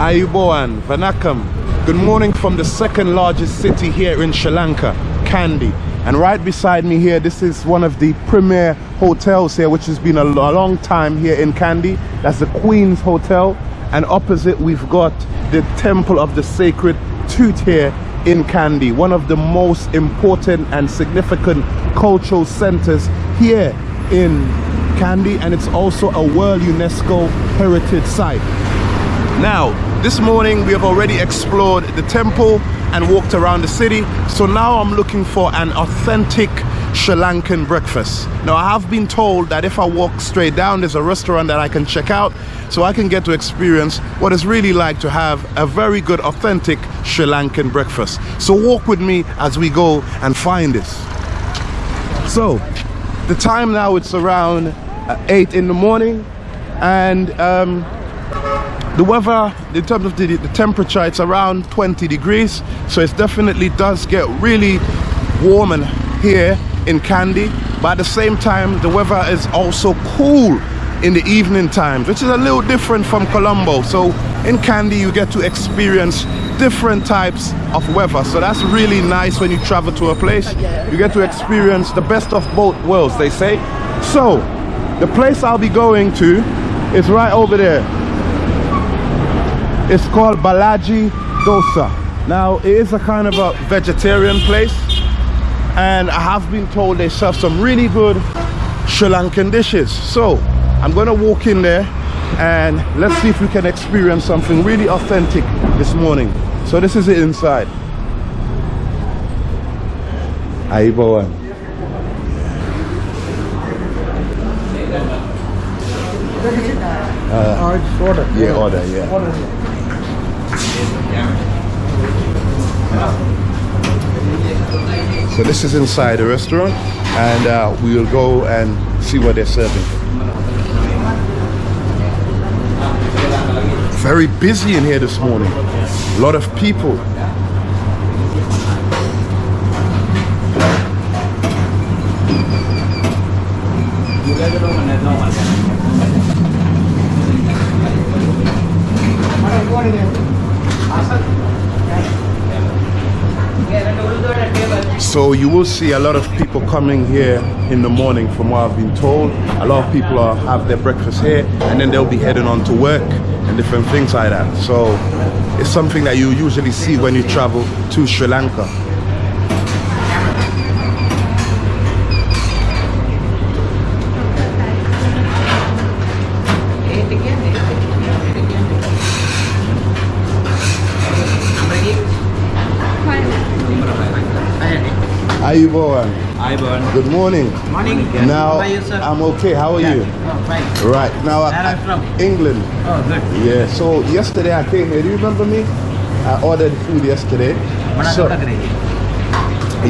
Ayubowan, Vanakkam. Good morning from the second largest city here in Sri Lanka, Kandy. And right beside me here, this is one of the premier hotels here, which has been a, a long time here in Kandy. That's the Queen's Hotel. And opposite, we've got the Temple of the Sacred Tooth here in Kandy, one of the most important and significant cultural centers here in Kandy, and it's also a World UNESCO Heritage Site. Now, this morning we have already explored the temple and walked around the city. So now I'm looking for an authentic Sri Lankan breakfast. Now I have been told that if I walk straight down, there's a restaurant that I can check out so I can get to experience what it's really like to have a very good authentic Sri Lankan breakfast. So walk with me as we go and find this. So the time now it's around uh, 8 in the morning and um, the weather in terms of the, the temperature it's around 20 degrees so it definitely does get really warm and here in Kandy. But at the same time the weather is also cool in the evening times which is a little different from Colombo. So in Kandy you get to experience different types of weather. So that's really nice when you travel to a place. You get to experience the best of both worlds they say. So the place I'll be going to is right over there it's called Balaji Dosa. Now, it is a kind of a vegetarian place, and I have been told they serve some really good Sri Lankan dishes. So, I'm gonna walk in there and let's see if we can experience something really authentic this morning. So, this is it inside. Ayubowan. Uh, oh, order. Yeah, order, yeah. Order. So this is inside the restaurant and uh, we will go and see what they're serving. Very busy in here this morning. A lot of people. So you will see a lot of people coming here in the morning from what I've been told. A lot of people are, have their breakfast here and then they'll be heading on to work and different things like that. So it's something that you usually see when you travel to Sri Lanka. How you going? Hi, Burn. Good morning. Morning. Now, How are you, sir? I'm okay. How are you? Oh, fine. Right. Now, Where are you from? England. Oh, good. Yeah. So yesterday I came here. Do you remember me? I ordered food yesterday. So-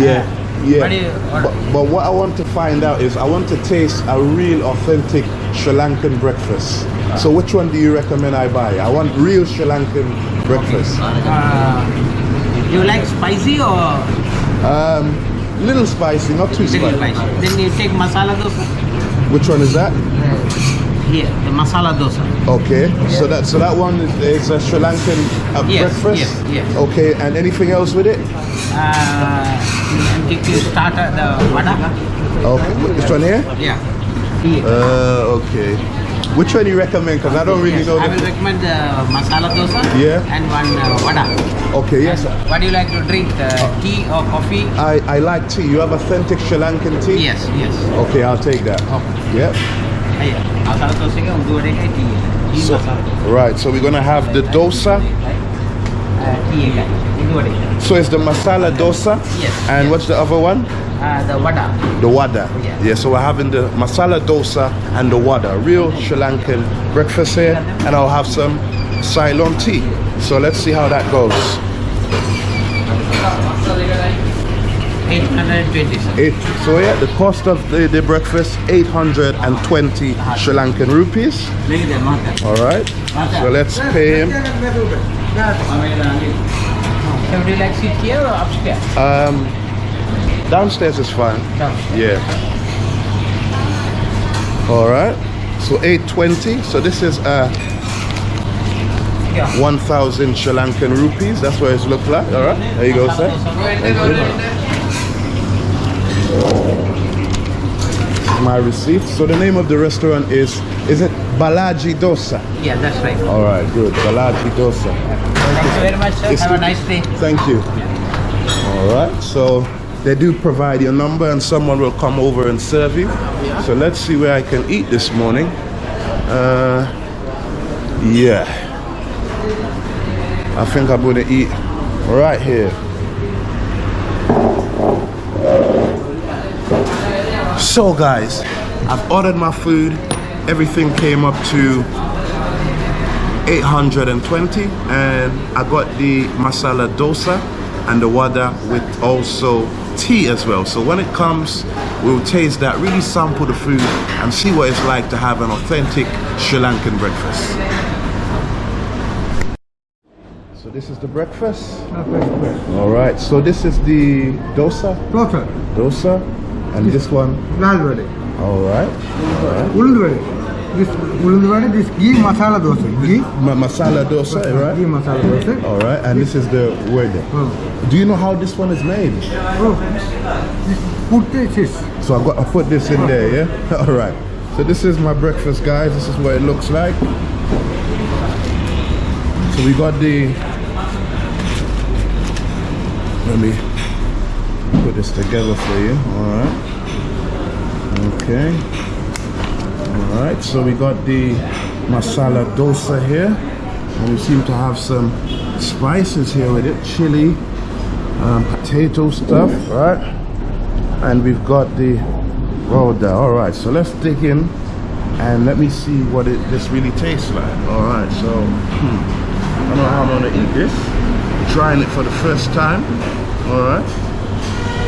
yeah. Yeah. What do you order? But, but what I want to find out is I want to taste a real authentic Sri Lankan breakfast. So which one do you recommend I buy? I want real Sri Lankan breakfast. Uh, you like spicy or Um, little spicy, not too little spicy. spicy? Then you take masala dosa. Which one is that? Here, the masala dosa. Okay. So that so that one is, is a Sri Lankan uh, Yes, breakfast. yes, yes. Okay. And anything else with it? Uh, you start at the vada. Okay. Which one here? Yeah. Uh, okay. Which one do you recommend? Because I don't really Yes, know. I will recommend the masala dosa Yeah. and one uh, vada. okay. Yes. What do you like to drink? Uh, tea or coffee? I I like tea. You have authentic Sri Lankan tea? Yes, yes. Okay, I'll take that. Okay. Yep. Masala dosa ada ke tea? Tea So, masala. right. So we're gonna have the dosa. Uh, tea kan? So it's the masala dosa. Yes, And yes. what's the other one? Uh, the wada. The wada. Yeah. Yeah. So we're having the masala dosa and the wada. Real Sri Lankan breakfast here, and I'll have some Ceylon tea. So let's see how that goes. 820 sir. Eight, so yeah, the cost of the, the breakfast 820 Sri Lankan rupees. Lagi dah makan. All right. So let's pay him. So would you like sit here or upstairs? Um, downstairs is fine. Yeah. All right. So 820. So this is a Yeah. 1,000 Sri Lankan rupees. That's what it's look like. All right. There you go, sir. Thank you. My receipt. So the name of the restaurant is, is it Balaji Dosa? Yeah, that's right. All right, good. Balaji Dosa. Thank you very much, sir. It's Have a nice day. Thank you. All right, so they do provide your number and someone will come over and serve you. So let's see where I can eat this morning. Uh, yeah. I think I'm gonna eat right here. So guys, I've ordered my food everything came up to 820 and I got the masala dosa and the wada with also tea as well. So when it comes we'll taste that really sample the food and see what it's like to have an authentic Sri Lankan breakfast. So this is the breakfast. All right so this is the dosa. Dosa. Dosa and this one. All right all right this ulundwadi, this ghee masala dosa. Ghee Ma masala dosa, right? Ghee masala dosa. All right, and this, this is the word. Oh. Do you know how this one is made? Oh, this. So I got I put this in there, yeah. All right. So this is my breakfast, guys. This is what it looks like. So we got the. Let me put this together for you. All right. Okay. All right. So we got the masala dosa here, and we seem to have some spices here with it, chili, um, potato stuff, right? and we've got the roda. All right, so let's dig in and let me see what it this really tastes like. All right, so hmm, I don't know how I'm gonna eat this. Trying it for the first time. All right,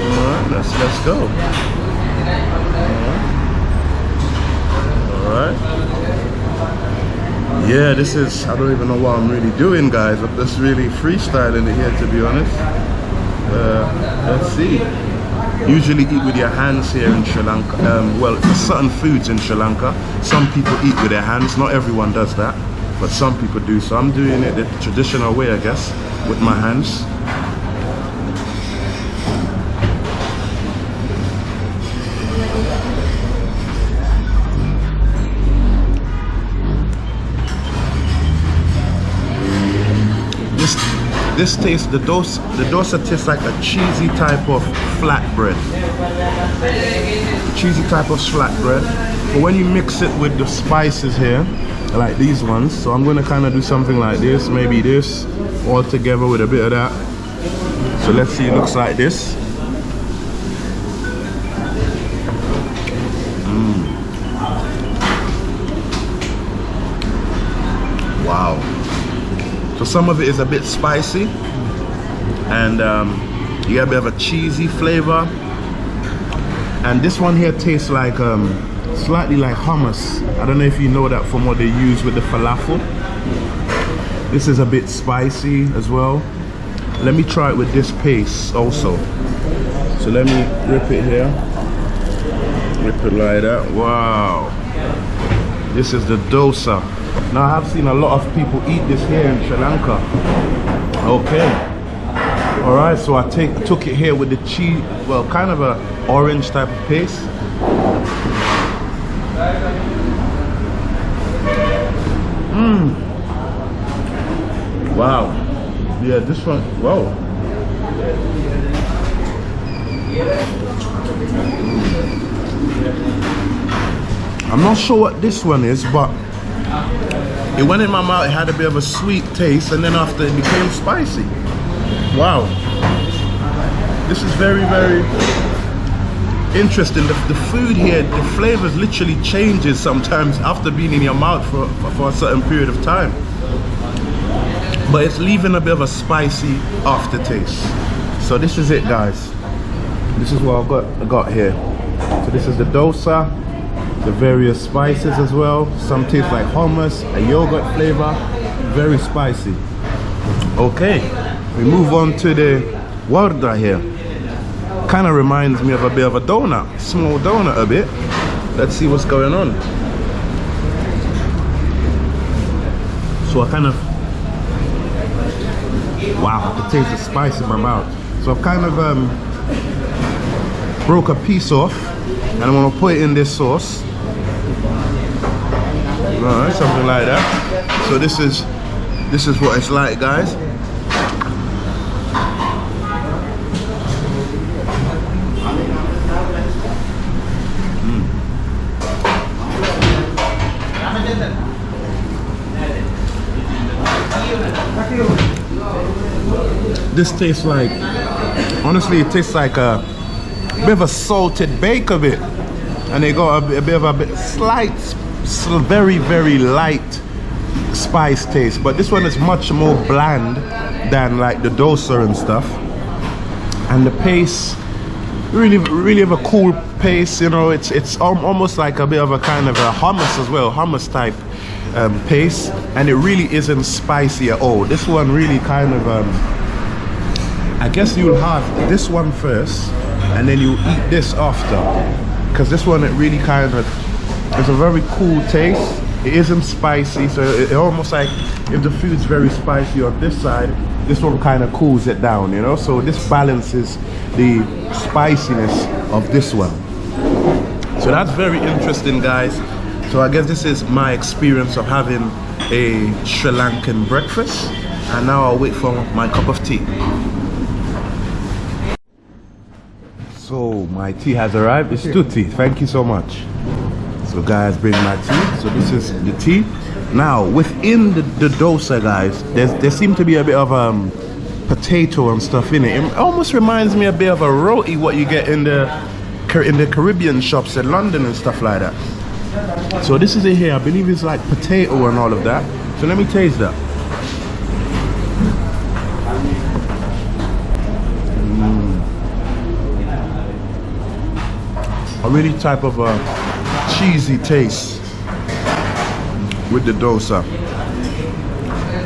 all right, let's let's go. Right. Yeah, this is, I don't even know what I'm really doing, guys. I'm just really freestyling it here, to be honest. Uh, let's see. Usually eat with your hands here in Sri Lanka. Um, well, certain foods in Sri Lanka, some people eat with their hands. Not everyone does that, but some people do. So I'm doing it the traditional way, I guess, with my hands. This tastes the dosa the dosa tastes like a cheesy type of flatbread. Cheesy type of flatbread. But when you mix it with the spices here, like these ones, so I'm gonna kinda do something like this, maybe this, all together with a bit of that. So let's see, it looks like this. Mm. Wow. So some of it is a bit spicy and um, you get a bit of a cheesy flavor. And this one here tastes like um, slightly like hummus. I don't know if you know that from what they use with the falafel. This is a bit spicy as well. Let me try it with this paste also. So let me rip it here. Rip it like that. Wow. This is the dosa. Now I have seen a lot of people eat this here in Sri Lanka. Okay. All right, so I take took it here with the cheese, well, kind of a orange type of paste. Mmm. Wow. Yeah, this one. Whoa. I'm not sure what this one is, but it went in my mouth. It had a bit of a sweet taste, and then after it became spicy. Wow. This is very, very interesting. The, the food here, the flavors literally changes sometimes after being in your mouth for, for a certain period of time. But it's leaving a bit of a spicy aftertaste. So this is it, guys. This is what I've got, I got here. So this is the dosa, the various spices as well. Some taste like hummus, a yogurt flavor, very spicy. Okay, we move on to the warda here. Kind of reminds me of a bit of a donut, small donut a bit. Let's see what's going on. So I kind of Wow, I can taste the spice in my mouth. So I've kind of um, broke a piece off and I'm gonna put it in this sauce. Alright, something like that. So this is this is what it's like guys. Hmm. This tastes like, honestly, it tastes like a bit of a salted bake of it. And they got a, a bit of a bit, slight, very, very light spice taste. But this one is much more bland than like the dosa and stuff. And the paste, really, really have a cool paste. You know, it's it's almost like a bit of a kind of a hummus as well, hummus type um, paste. And it really isn't spicy at all. This one really kind of um, I guess you'll have this one first and then you eat this after because this one it really kind of it's a very cool taste. It isn't spicy so it, it almost like if the food's very spicy on this side this one kind of cools it down you know? So this balances the spiciness of this one. So that's very interesting guys. So i guess this is my experience of having a sri lankan breakfast. And now i'll wait for my cup of tea. So my tea has arrived. It's two tea. Thank you so much so guys bring my tea. So this is the tea. Now within the, the dosa guys there seems to be a bit of um potato and stuff in it. It almost reminds me a bit of a roti what you get in the in the caribbean shops in london and stuff like that. So this is it here. I believe it's like potato and all of that. So let me taste that. A really type of a cheesy taste with the dosa.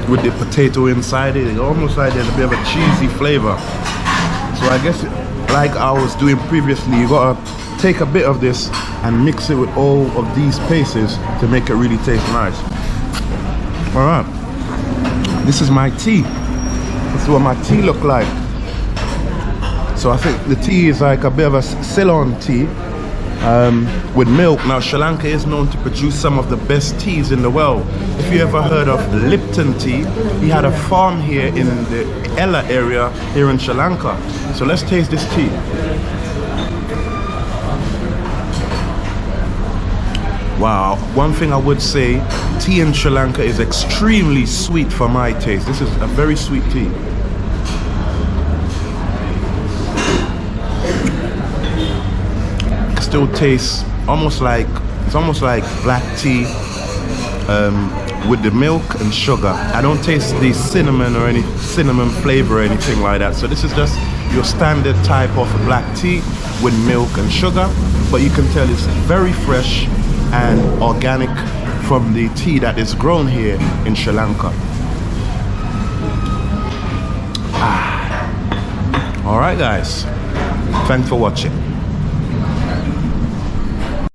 With the potato inside it it's almost like there's a bit of a cheesy flavor. So i guess like i was doing previously you gotta take a bit of this and mix it with all of these pastes to make it really taste nice. All right this is my tea. This is what my tea look like. So I think the tea is like a bit of a Ceylon tea um, with milk. Now Sri Lanka is known to produce some of the best teas in the world. If you ever heard of Lipton tea, he had a farm here in the Ella area here in Sri Lanka. So let's taste this tea. Wow, one thing I would say, tea in Sri Lanka is extremely sweet for my taste. This is a very sweet tea. Still tastes almost like it's almost like black tea um, with the milk and sugar. I don't taste the cinnamon or any cinnamon flavor or anything like that. So this is just your standard type of black tea with milk and sugar, but you can tell it's very fresh and organic from the tea that is grown here in Sri Lanka. Ah. All right, guys. Thanks for watching.